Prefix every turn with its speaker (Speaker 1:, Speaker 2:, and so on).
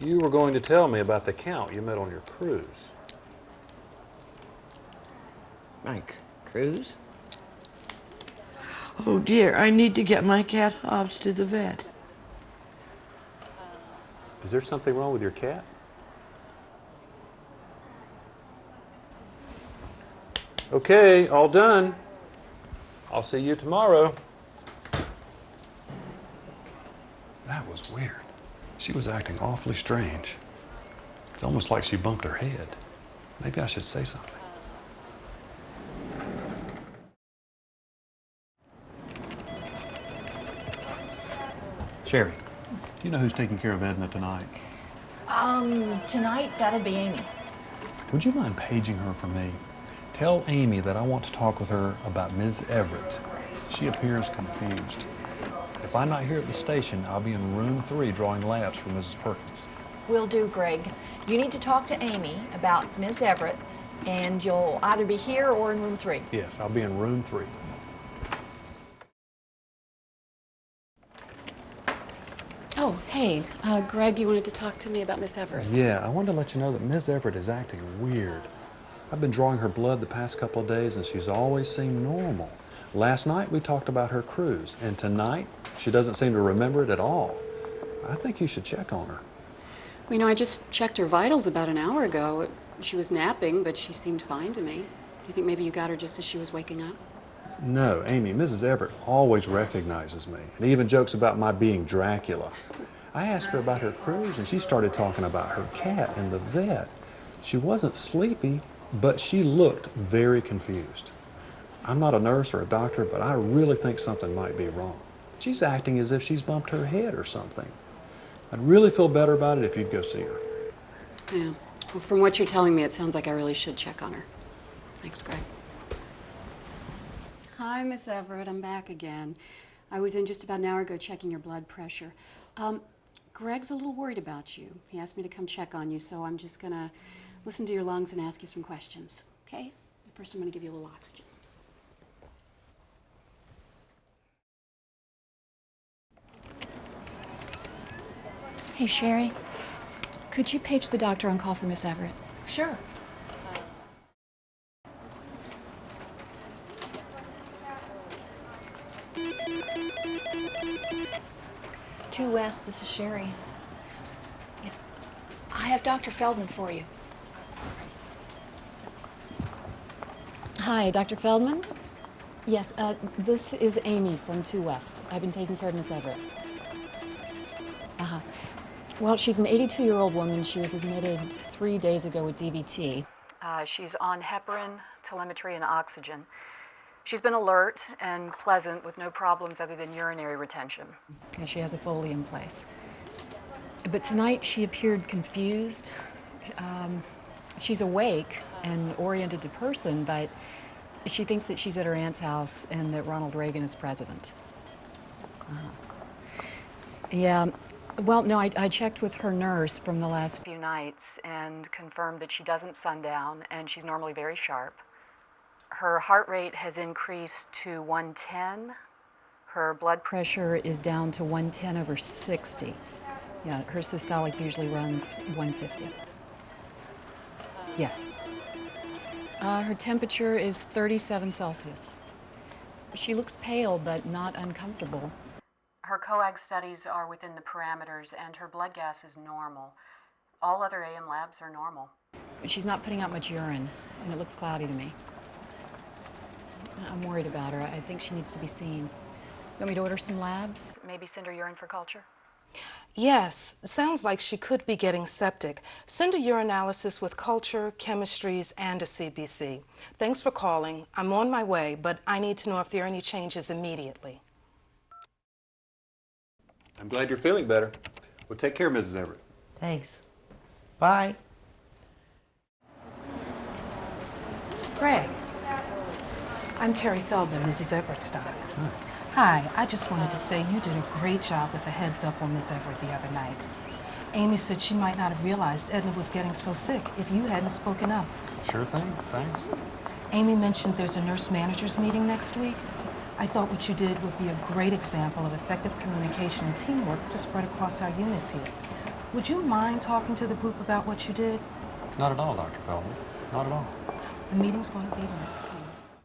Speaker 1: You were going to tell me about the count you met on your cruise.
Speaker 2: Mike cruise? Oh dear, I need to get my cat Hobbs to the vet.
Speaker 1: Is there something wrong with your cat? Okay, all done. I'll see you tomorrow.
Speaker 3: That was weird. She was acting awfully strange. It's almost like she bumped her head. Maybe I should say something. Sherry, do you know who's taking care of Edna tonight?
Speaker 4: Um, tonight, that'll be Amy.
Speaker 3: Would you mind paging her for me? Tell Amy that I want to talk with her about Ms. Everett. She appears confused. If I'm not here at the station, I'll be in room three drawing labs for Mrs. Perkins.
Speaker 4: Will do, Greg. You need to talk to Amy about Ms. Everett, and you'll either be here or in room three.
Speaker 3: Yes, I'll be in room three.
Speaker 5: Oh, hey, uh, Greg, you wanted to talk to me about Miss Everett.
Speaker 3: Yeah, I wanted to let you know that Ms. Everett is acting weird. I've been drawing her blood the past couple of days and she's always seemed normal. Last night we talked about her cruise, and tonight she doesn't seem to remember it at all. I think you should check on her.
Speaker 5: Well, you know, I just checked her vitals about an hour ago. She was napping, but she seemed fine to me. Do you think maybe you got her just as she was waking up?
Speaker 3: No, Amy, Mrs. Everett always recognizes me and even jokes about my being Dracula. I asked her about her cruise and she started talking about her cat and the vet. She wasn't sleepy, but she looked very confused. I'm not a nurse or a doctor, but I really think something might be wrong. She's acting as if she's bumped her head or something. I'd really feel better about it if you'd go see her.
Speaker 5: Yeah. Well, from what you're telling me, it sounds like I really should check on her. Thanks, Greg. Hi, Miss Everett. I'm back again. I was in just about an hour ago checking your blood pressure. Um, Greg's a little worried about you. He asked me to come check on you, so I'm just going to listen to your lungs and ask you some questions, okay? First, I'm going to give you a little oxygen. Hey, Sherry. Could you page the doctor on call for Miss Everett?
Speaker 4: Sure. Two West, this is Sherry. Yeah. I have Dr. Feldman for you.
Speaker 5: Hi, Dr. Feldman? Yes, uh, this is Amy from 2 West. I've been taking care of Miss Everett. Well, she's an 82-year-old woman. She was admitted three days ago with DVT. Uh, she's on heparin, telemetry, and oxygen. She's been alert and pleasant with no problems other than urinary retention. Yeah, she has a Foley in place. But tonight she appeared confused. Um, she's awake and oriented to person, but she thinks that she's at her aunt's house and that Ronald Reagan is president. Uh, yeah, well, no, I, I, checked with her nurse from the last few nights and confirmed that she doesn't sundown and she's normally very sharp. Her heart rate has increased to 110. Her blood pressure is down to 110 over 60. Yeah, her systolic usually runs 150. Yes. Uh, her temperature is 37 Celsius. She looks pale but not uncomfortable. Her coag studies are within the parameters and her blood gas is normal. All other AM labs are normal. She's not putting out much urine and it looks cloudy to me. I'm worried about her. I think she needs to be seen. You want me to order some labs? Maybe send her urine for culture?
Speaker 6: Yes, sounds like she could be getting septic. Send a urinalysis with culture, chemistries, and a CBC. Thanks for calling. I'm on my way, but I need to know if there are any changes immediately.
Speaker 1: I'm glad you're feeling better. Well, take care, Mrs. Everett.
Speaker 2: Thanks. Bye.
Speaker 6: Greg. I'm Carrie Feldman, Mrs. Everett's doc. Hi, I just wanted to say you did a great job with the heads up on Miss Everett the other night. Amy said she might not have realized Edna was getting so sick if you hadn't spoken up.
Speaker 3: Sure thing, thanks.
Speaker 6: Amy mentioned there's a nurse managers meeting next week. I thought what you did would be a great example of effective communication and teamwork to spread across our units here. Would you mind talking to the group about what you did?
Speaker 3: Not at all, Dr. Feldman. Not at all.
Speaker 6: The meeting's going to be next week.